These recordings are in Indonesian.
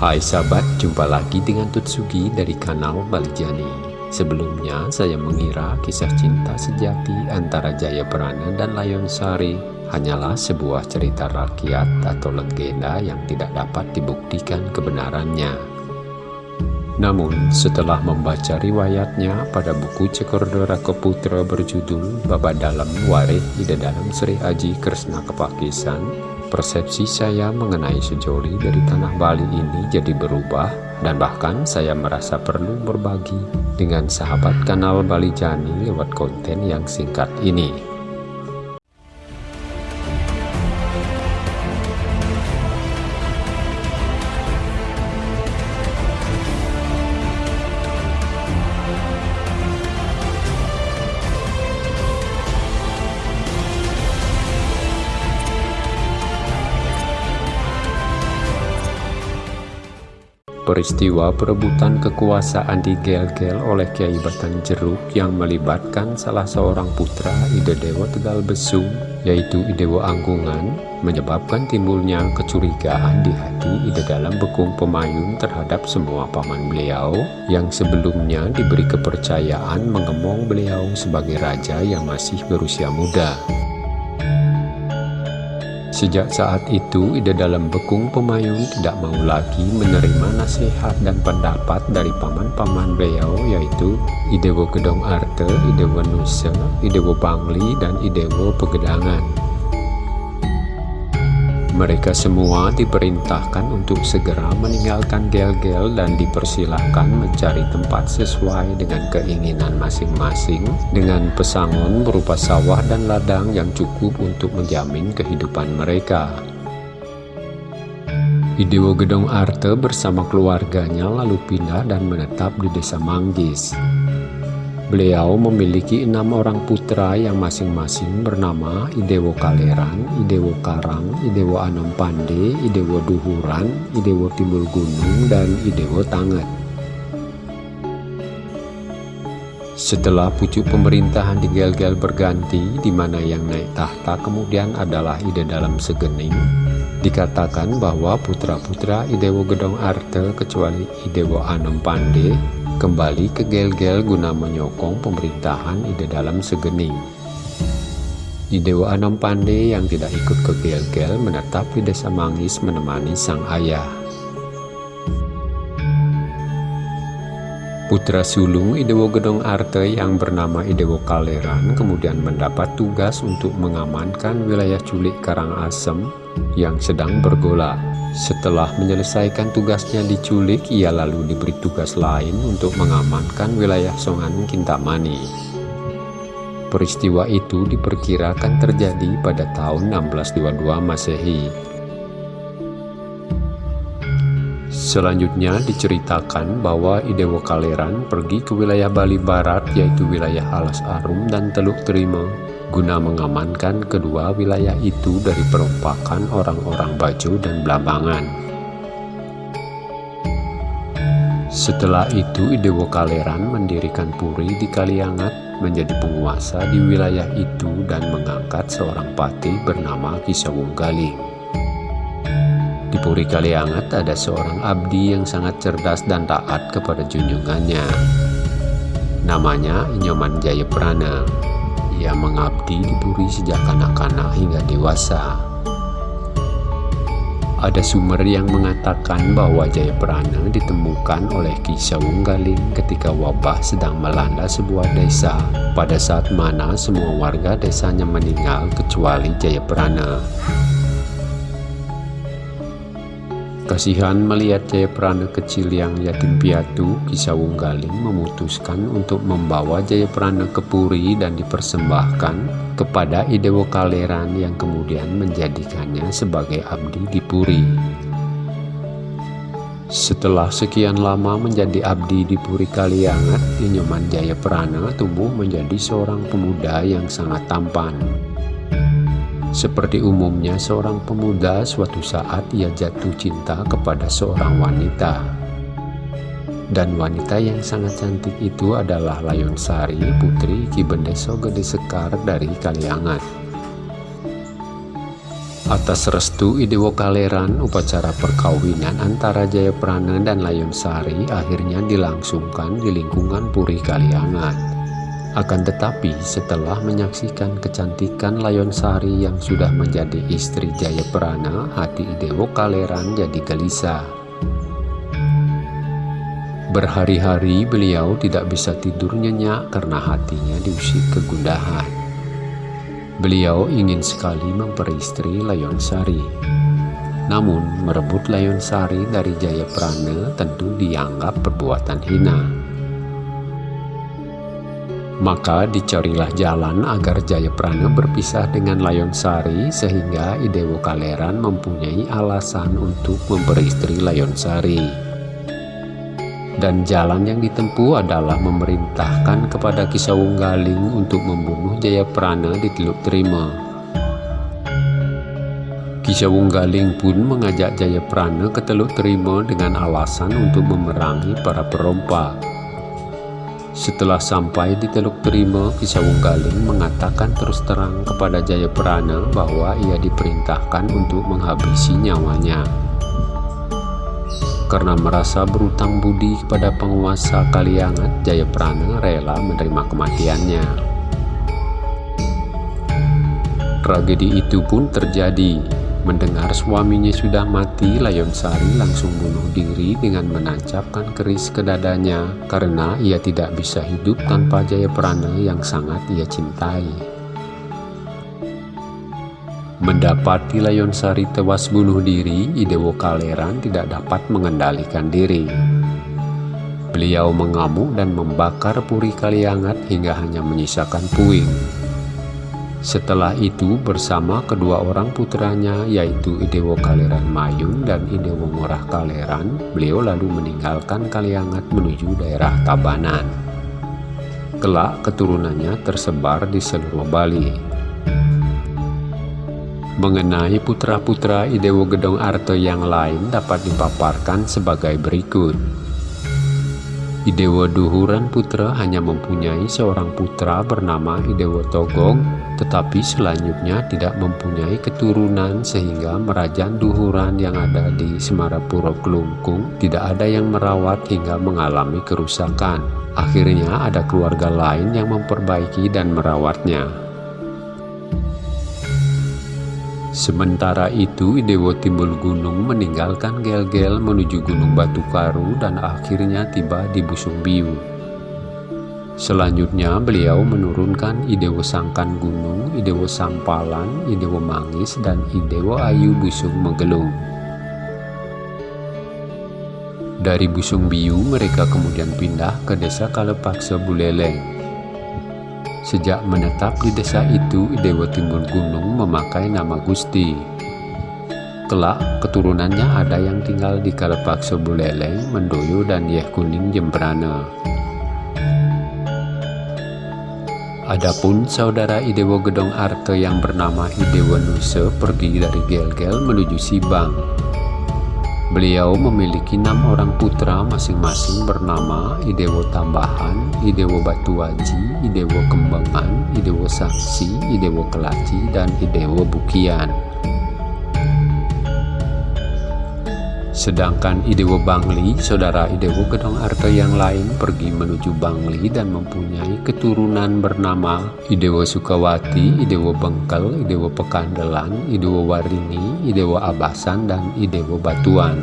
Hai sahabat, jumpa lagi dengan Tutsugi dari kanal Balijani. Sebelumnya saya mengira kisah cinta sejati antara Jaya Prana dan Layon Sari hanyalah sebuah cerita rakyat atau legenda yang tidak dapat dibuktikan kebenarannya. Namun setelah membaca riwayatnya pada buku Cekordora Keputra berjudul Baba Dalam Warih Ida Dalam Sri Aji Kresna Kepakisan persepsi saya mengenai sejoli dari tanah Bali ini jadi berubah dan bahkan saya merasa perlu berbagi dengan sahabat kanal Bali Jani lewat konten yang singkat ini. Peristiwa perebutan kekuasaan di Gel-Gel oleh Kiai Batan Jeruk yang melibatkan salah seorang putra Ide Dewa Tegal Besung, yaitu Idewo Anggungan, menyebabkan timbulnya kecurigaan di hati Ide dalam Bekung Pemayun terhadap semua paman beliau yang sebelumnya diberi kepercayaan mengemong beliau sebagai raja yang masih berusia muda. Sejak saat itu, ide dalam bekung pemayun tidak mau lagi menerima nasihat dan pendapat dari paman-paman beliau yaitu Idewo Gedong Arte, Idewo Nusa, Idewo Bangli, dan Idewo Pegedangan. Mereka semua diperintahkan untuk segera meninggalkan gel-gel dan dipersilahkan mencari tempat sesuai dengan keinginan masing-masing dengan pesangon berupa sawah dan ladang yang cukup untuk menjamin kehidupan mereka. Idewo Gedong Arte bersama keluarganya lalu pindah dan menetap di desa Manggis. Beliau memiliki enam orang putra yang masing-masing bernama Idewo Kaleran, Idewo Karang, Idewo Anom Pande, Idewo Duhuran, Idewo Timbul Gunung, dan Idewo Tanget. Setelah pucuk pemerintahan di Gel-Gel berganti, di mana yang naik tahta kemudian adalah Ide Dalam Segening, dikatakan bahwa putra-putra Idewo Gedong Arte kecuali Idewo Anom Pande kembali ke Gel-Gel guna menyokong pemerintahan ide dalam segening. Idewa Anom Pande yang tidak ikut ke Gel-Gel menetap di desa Mangis menemani sang ayah. Putra sulung Idewo Gedong Arte yang bernama Idewo Kaleran kemudian mendapat tugas untuk mengamankan wilayah culik Karangasem yang sedang bergolak. Setelah menyelesaikan tugasnya diculik, ia lalu diberi tugas lain untuk mengamankan wilayah Songan Kintamani. Peristiwa itu diperkirakan terjadi pada tahun 1622 Masehi. Selanjutnya diceritakan bahwa Idewo Kaleran pergi ke wilayah Bali Barat yaitu wilayah Alas Arum dan Teluk Terima guna mengamankan kedua wilayah itu dari perompakan orang-orang Bajo dan Blambangan. Setelah itu Idewo Kaleran mendirikan puri di Kaliangat menjadi penguasa di wilayah itu dan mengangkat seorang patih bernama Kisawung Galing. Puri Kaliangat ada seorang abdi yang sangat cerdas dan taat kepada junjungannya. Namanya Inyoman Jayaprana. Ia mengabdi di Puri sejak kanak-kanak hingga dewasa. Ada sumber yang mengatakan bahwa Jayaprana ditemukan oleh Ki Sawunggaling ketika wabah sedang melanda sebuah desa pada saat mana semua warga desanya meninggal kecuali Jayaprana. Kasihan melihat Jayaprana kecil yang yatim piatu, Kisawung Galing memutuskan untuk membawa Jayaprana ke Puri dan dipersembahkan kepada Idewo Kaleran yang kemudian menjadikannya sebagai abdi di Puri. Setelah sekian lama menjadi abdi di Puri Kaliangat, Inyoman Jayaprana tumbuh menjadi seorang pemuda yang sangat tampan. Seperti umumnya seorang pemuda suatu saat ia jatuh cinta kepada seorang wanita. Dan wanita yang sangat cantik itu adalah Layon Sari, putri Ki Bendeso Gede Sekar dari Kaliangat. Atas restu Idewo Kaleran, upacara perkawinan antara Jayaprana dan Layon Sari akhirnya dilangsungkan di lingkungan Puri Kaliangat. Akan tetapi setelah menyaksikan kecantikan Layon Sari yang sudah menjadi istri Jayaprana, hati Idewo Kaleran jadi gelisah. Berhari-hari beliau tidak bisa tidur nyenyak karena hatinya diusik kegundahan. Beliau ingin sekali memperistri Layon Sari. Namun, merebut Layon Sari dari Jayaprana tentu dianggap perbuatan hina. Maka dicarilah jalan agar Jayaprana berpisah dengan Layon Sari sehingga Idewo Kaleran mempunyai alasan untuk memperistri Layon Sari dan jalan yang ditempuh adalah memerintahkan kepada Kisawung Galing untuk membunuh Jayaprana di Teluk Terima. Kisawung Galing pun mengajak Jayaprana ke Teluk Terima dengan alasan untuk memerangi para perompak. Setelah sampai di Teluk Terima, Kisawung Galing mengatakan terus terang kepada Jayaprana bahwa ia diperintahkan untuk menghabisi nyawanya karena merasa berutang budi kepada penguasa Kaliangat, Jayaprana rela menerima kematiannya. Tragedi itu pun terjadi. Mendengar suaminya sudah mati, Layon Sari langsung bunuh diri dengan menancapkan keris ke dadanya karena ia tidak bisa hidup tanpa Jayaprana yang sangat ia cintai. Mendapati Layon Sari tewas bunuh diri, Idewo Kaleran tidak dapat mengendalikan diri. Beliau mengamuk dan membakar puri Kaliangat hingga hanya menyisakan puing. Setelah itu bersama kedua orang putranya yaitu Idewo Kaleran Mayung dan Idewo Ngorah Kaleran, beliau lalu meninggalkan Kaliangat menuju daerah Tabanan. Kelak keturunannya tersebar di seluruh Bali. Mengenai putra-putra Idewo Gedong Arto yang lain dapat dipaparkan sebagai berikut. Idewo Duhuran Putra hanya mempunyai seorang putra bernama Idewo Togong, tetapi selanjutnya tidak mempunyai keturunan sehingga Merajan Duhuran yang ada di Semarapuro Kelungkung tidak ada yang merawat hingga mengalami kerusakan. Akhirnya ada keluarga lain yang memperbaiki dan merawatnya. Sementara itu, Dewa Timbul Gunung meninggalkan Gel-Gel menuju Gunung Batu Karu dan akhirnya tiba di Busung Biu. Selanjutnya, beliau menurunkan Idewo Sangkan Gunung, Idewo Sampalan, Idewo Mangis, dan Idewo Ayu Busung Megelung. Dari Busung Biu, mereka kemudian pindah ke desa Kalepaksa Buleleng. Sejak menetap di desa itu, Dewa Timbul Gunung memakai nama Gusti. Kelak, keturunannya ada yang tinggal di Kalepak Sebuleleng, Mendoyo, dan Yeh Kuning Jembrana. Adapun saudara Idewo Gedong Arte yang bernama Idewo Nuse pergi dari Gel-Gel menuju Sibang. Beliau memiliki enam orang putra masing-masing bernama Idewo Tambahan, Idewo Batuaji, Idewo Kembangan, Idewo Saksi, Idewo Kelaci, dan Idewo Bukian. Sedangkan Idewo Bangli, saudara Idewo Gedong Arto yang lain pergi menuju Bangli dan mempunyai keturunan bernama Idewo Sukawati, Idewo Bengkel, Idewo Pekandelan, Idewo Warini, Idewo Abasan, dan Idewo Batuan.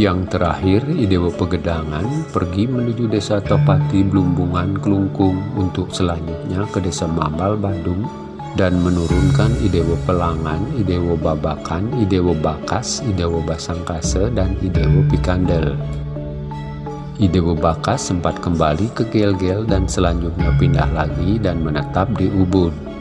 Yang terakhir, Idewo Pegedangan pergi menuju desa Topati Blumbungan Kelungkung untuk selanjutnya ke desa Mambal Bandung dan menurunkan Idewo Pelangan, Idewo Babakan, Idewo Bakas, Idewo Basangkase, dan Idewo Pikandel. Idewo Bakas sempat kembali ke Gel-Gel dan selanjutnya pindah lagi dan menetap di Ubud.